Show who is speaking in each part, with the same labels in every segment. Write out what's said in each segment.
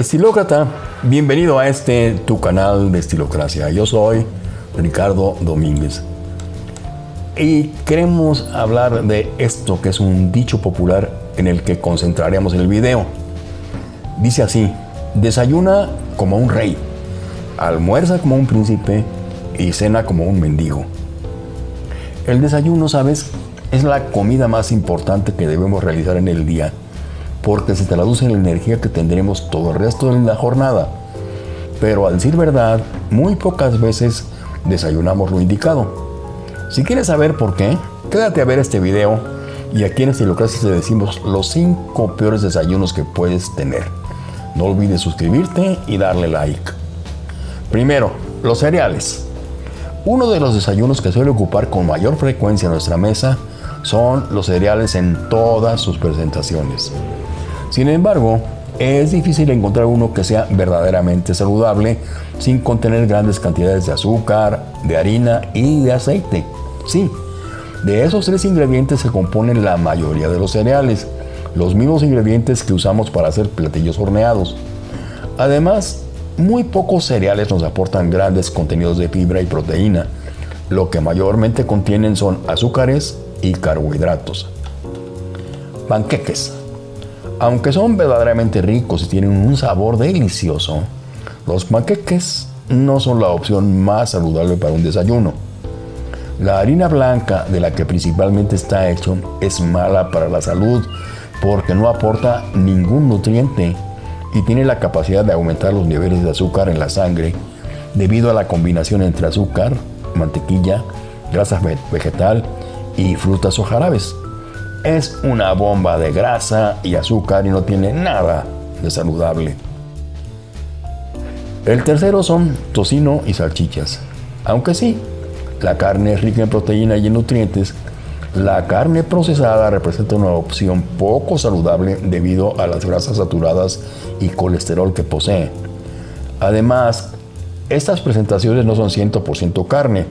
Speaker 1: Estilócrata, bienvenido a este tu canal de Estilocracia. Yo soy Ricardo Domínguez y queremos hablar de esto que es un dicho popular en el que concentraremos el video. Dice así, desayuna como un rey, almuerza como un príncipe y cena como un mendigo. El desayuno, sabes, es la comida más importante que debemos realizar en el día porque se traduce en la energía que tendremos todo el resto de la jornada. Pero al decir verdad, muy pocas veces desayunamos lo indicado. Si quieres saber por qué, quédate a ver este video y aquí en Estilocracia te decimos los 5 peores desayunos que puedes tener. No olvides suscribirte y darle like. Primero, los cereales. Uno de los desayunos que suele ocupar con mayor frecuencia nuestra mesa son los cereales en todas sus presentaciones. Sin embargo, es difícil encontrar uno que sea verdaderamente saludable sin contener grandes cantidades de azúcar, de harina y de aceite. Sí, de esos tres ingredientes se componen la mayoría de los cereales, los mismos ingredientes que usamos para hacer platillos horneados. Además, muy pocos cereales nos aportan grandes contenidos de fibra y proteína. Lo que mayormente contienen son azúcares y carbohidratos. Panqueques. Aunque son verdaderamente ricos y tienen un sabor delicioso, los panqueques no son la opción más saludable para un desayuno. La harina blanca de la que principalmente está hecho es mala para la salud porque no aporta ningún nutriente y tiene la capacidad de aumentar los niveles de azúcar en la sangre debido a la combinación entre azúcar, mantequilla, grasa vegetal y frutas o jarabes. Es una bomba de grasa y azúcar y no tiene nada de saludable. El tercero son tocino y salchichas. Aunque sí, la carne es rica en proteína y en nutrientes, la carne procesada representa una opción poco saludable debido a las grasas saturadas y colesterol que posee. Además, estas presentaciones no son 100% carne,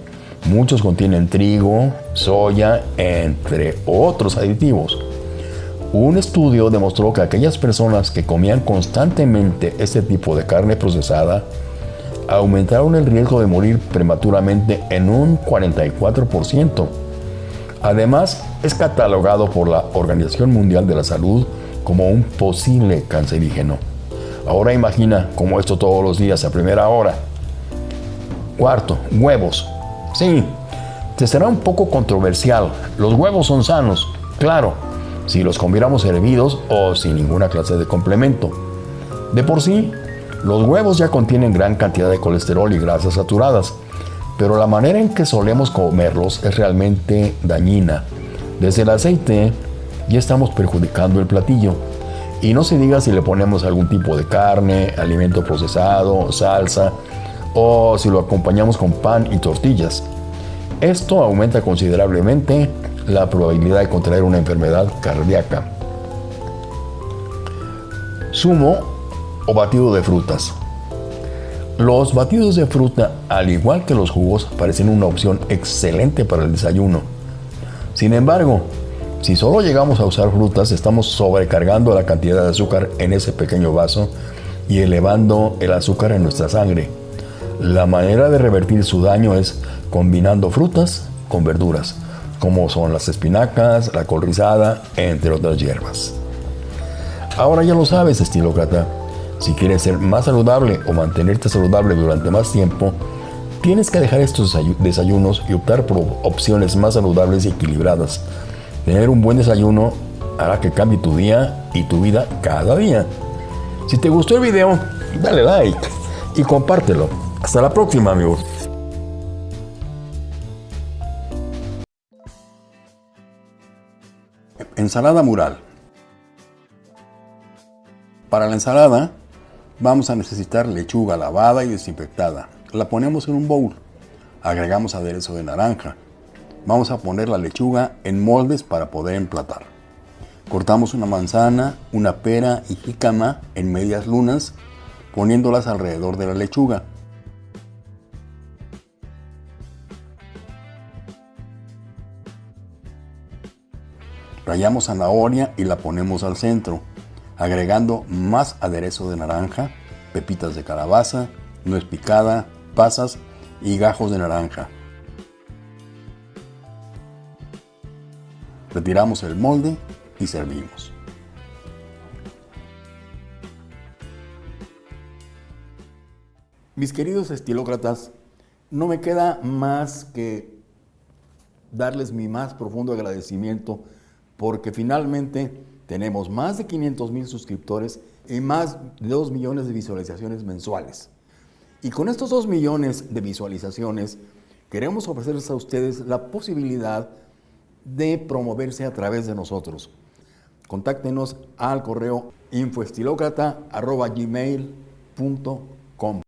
Speaker 1: Muchos contienen trigo, soya, entre otros aditivos. Un estudio demostró que aquellas personas que comían constantemente este tipo de carne procesada aumentaron el riesgo de morir prematuramente en un 44%. Además, es catalogado por la Organización Mundial de la Salud como un posible cancerígeno. Ahora imagina cómo esto todos los días a primera hora. Cuarto, huevos. Sí, te será un poco controversial. Los huevos son sanos, claro, si los comiéramos hervidos o sin ninguna clase de complemento. De por sí, los huevos ya contienen gran cantidad de colesterol y grasas saturadas, pero la manera en que solemos comerlos es realmente dañina. Desde el aceite ya estamos perjudicando el platillo. Y no se diga si le ponemos algún tipo de carne, alimento procesado, salsa, o si lo acompañamos con pan y tortillas. Esto aumenta considerablemente la probabilidad de contraer una enfermedad cardíaca. Zumo o batido de frutas. Los batidos de fruta, al igual que los jugos, parecen una opción excelente para el desayuno. Sin embargo, si solo llegamos a usar frutas, estamos sobrecargando la cantidad de azúcar en ese pequeño vaso y elevando el azúcar en nuestra sangre. La manera de revertir su daño es combinando frutas con verduras, como son las espinacas, la col rizada, entre otras hierbas. Ahora ya lo sabes, estilócrata. Si quieres ser más saludable o mantenerte saludable durante más tiempo, tienes que dejar estos desayunos y optar por opciones más saludables y equilibradas. Tener un buen desayuno hará que cambie tu día y tu vida cada día. Si te gustó el video, dale like y compártelo. Hasta la próxima, amigos. Ensalada mural. Para la ensalada vamos a necesitar lechuga lavada y desinfectada. La ponemos en un bowl. Agregamos aderezo de naranja. Vamos a poner la lechuga en moldes para poder emplatar. Cortamos una manzana, una pera y jícama en medias lunas, poniéndolas alrededor de la lechuga. Rayamos zanahoria y la ponemos al centro. agregando más aderezo de naranja, pepitas de calabaza, nuez picada, pasas y gajos de naranja. Retiramos el molde y servimos. Mis queridos estilócratas, no me queda más que darles mi más profundo agradecimiento porque finalmente tenemos más de 500 mil suscriptores y más de 2 millones de visualizaciones mensuales. Y con estos 2 millones de visualizaciones queremos ofrecerles a ustedes la posibilidad de promoverse a través de nosotros. Contáctenos al correo infoestilocrata.gmail.com